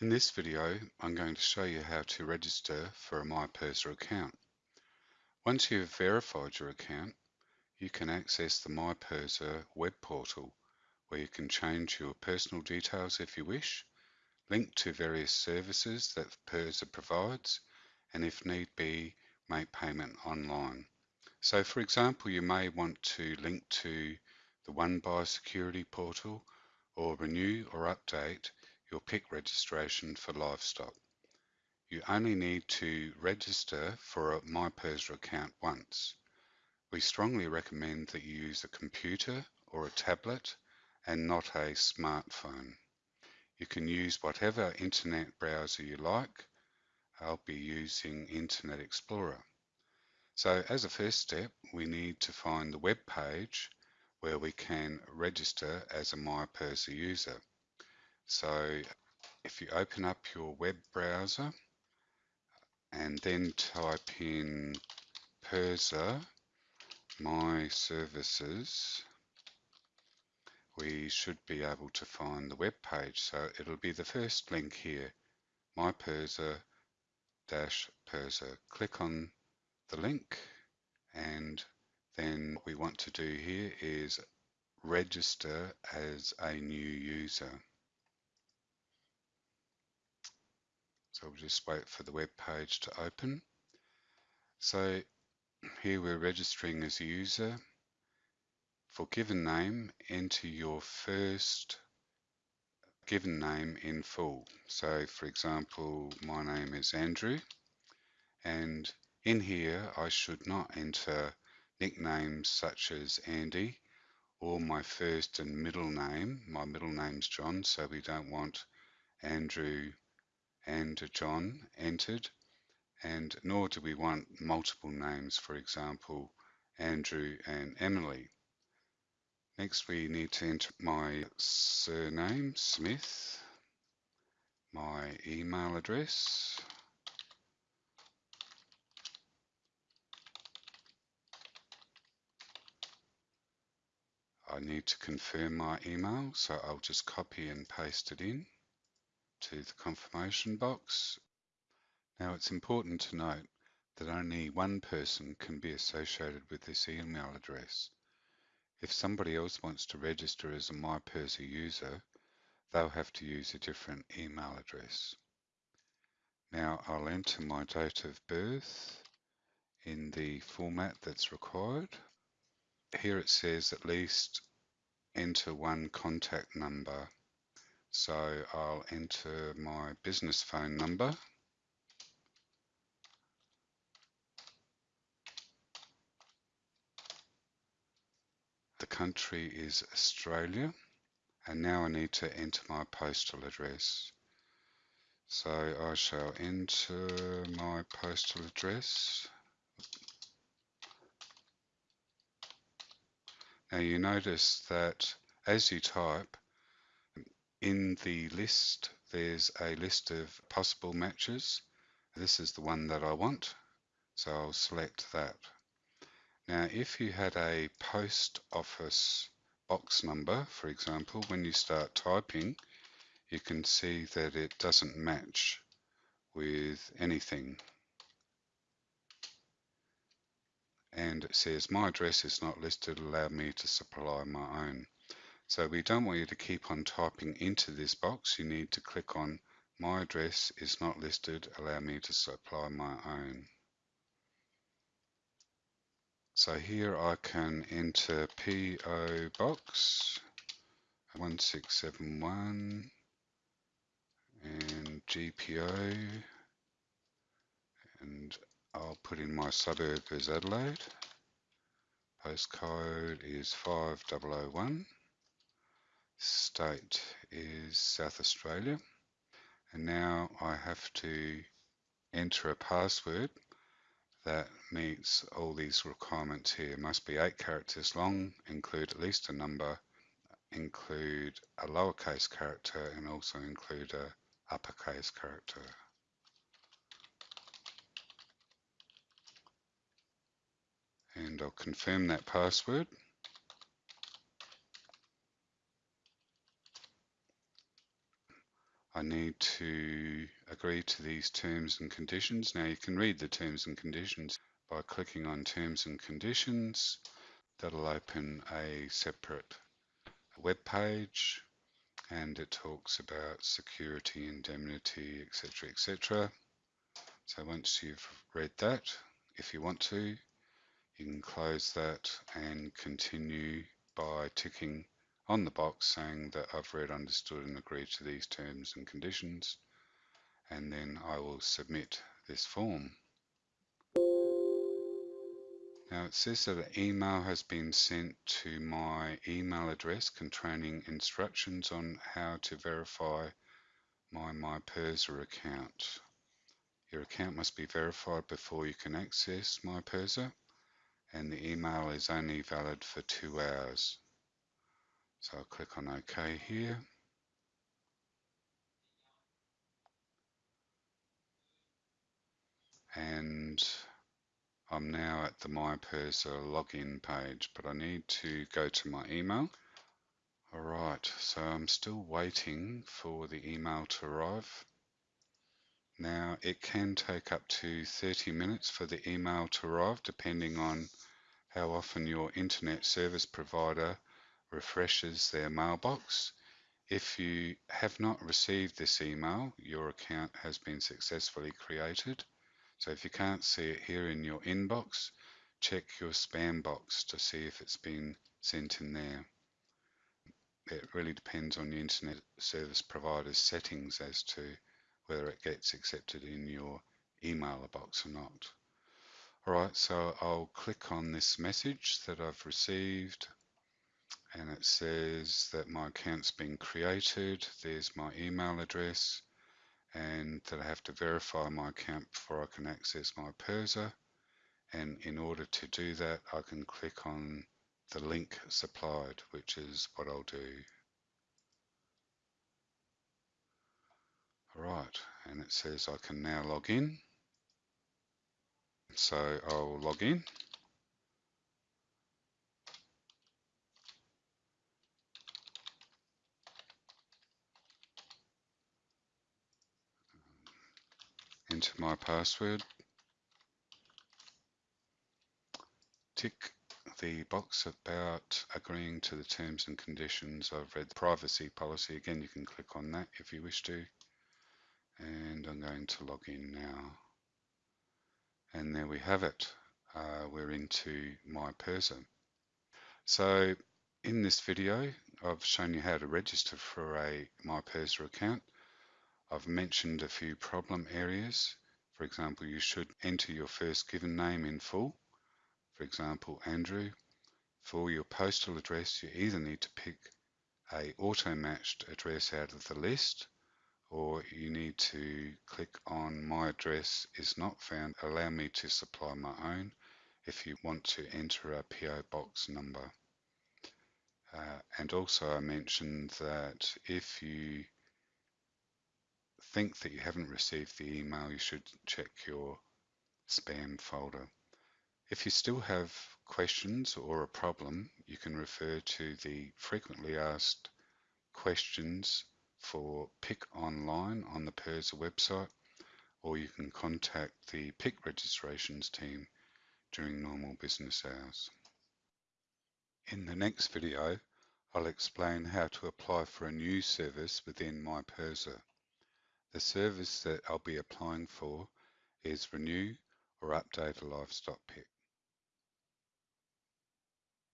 In this video, I'm going to show you how to register for a MyPIRSA account. Once you've verified your account, you can access the MyPIRSA web portal where you can change your personal details if you wish, link to various services that PIRSA provides, and if need be, make payment online. So for example, you may want to link to the One Biosecurity portal or renew or update your PIC registration for livestock. You only need to register for a MyPIRSA account once. We strongly recommend that you use a computer or a tablet and not a smartphone. You can use whatever internet browser you like. I'll be using Internet Explorer. So as a first step, we need to find the web page where we can register as a MyPIRSA user. So if you open up your web browser and then type in PIRSA My Services, we should be able to find the web page. So it'll be the first link here, mypirsa dash PIRSA. Click on the link and then what we want to do here is register as a new user. So we'll just wait for the web page to open. So here we're registering as a user. For given name, enter your first given name in full. So for example, my name is Andrew and in here, I should not enter nicknames such as Andy or my first and middle name. My middle name's John, so we don't want Andrew and John entered, and nor do we want multiple names, for example, Andrew and Emily. Next, we need to enter my surname, Smith, my email address, I need to confirm my email, so I'll just copy and paste it in to the confirmation box. Now it's important to note that only one person can be associated with this email address. If somebody else wants to register as a MyPIRSA user, they'll have to use a different email address. Now I'll enter my date of birth in the format that's required here it says at least enter one contact number. So I'll enter my business phone number. The country is Australia and now I need to enter my postal address. So I shall enter my postal address Now you notice that as you type, in the list there's a list of possible matches. This is the one that I want, so I'll select that. Now if you had a post office box number, for example, when you start typing, you can see that it doesn't match with anything and it says my address is not listed allow me to supply my own so we don't want you to keep on typing into this box you need to click on my address is not listed allow me to supply my own so here I can enter PO Box 1671 and GPO and I'll put in my suburb as Adelaide. Postcode is 5001. State is South Australia. And now I have to enter a password that meets all these requirements here. It must be eight characters long, include at least a number, include a lowercase character, and also include a uppercase character. and I'll confirm that password. I need to agree to these terms and conditions. Now you can read the terms and conditions by clicking on terms and conditions. That'll open a separate web page and it talks about security, indemnity, etc. etc. So once you've read that, if you want to, you can close that and continue by ticking on the box saying that I've read, understood and agreed to these terms and conditions and then I will submit this form. Now it says that an email has been sent to my email address containing instructions on how to verify my MyPIRSA account. Your account must be verified before you can access MyPIRSA and the email is only valid for two hours. So I'll click on OK here. And I'm now at the MyPIRSA login page, but I need to go to my email. Alright, so I'm still waiting for the email to arrive. Now it can take up to 30 minutes for the email to arrive depending on how often your internet service provider refreshes their mailbox. If you have not received this email, your account has been successfully created. So if you can't see it here in your inbox, check your spam box to see if it's been sent in there. It really depends on the internet service provider's settings as to whether it gets accepted in your email box or not. Alright, so I'll click on this message that I've received and it says that my account's been created. There's my email address and that I have to verify my account before I can access MyPIRSA. And in order to do that, I can click on the link supplied, which is what I'll do. Alright, and it says I can now log in. So I'll log in. Enter my password, tick the box about agreeing to the terms and conditions. I've read the privacy policy. Again, you can click on that if you wish to. And I'm going to log in now. And there we have it. Uh, we're into MyPIRSA. So in this video, I've shown you how to register for a MyPIRSA account. I've mentioned a few problem areas. For example, you should enter your first given name in full. For example, Andrew. For your postal address, you either need to pick a auto-matched address out of the list or you need to click on my address is not found allow me to supply my own if you want to enter a PO box number uh, and also I mentioned that if you think that you haven't received the email, you should check your spam folder. If you still have questions or a problem, you can refer to the frequently asked questions for PIC online on the PIRSA website, or you can contact the PIC registrations team during normal business hours. In the next video, I'll explain how to apply for a new service within MyPIRSA. The service that I'll be applying for is renew or update a livestock PIC.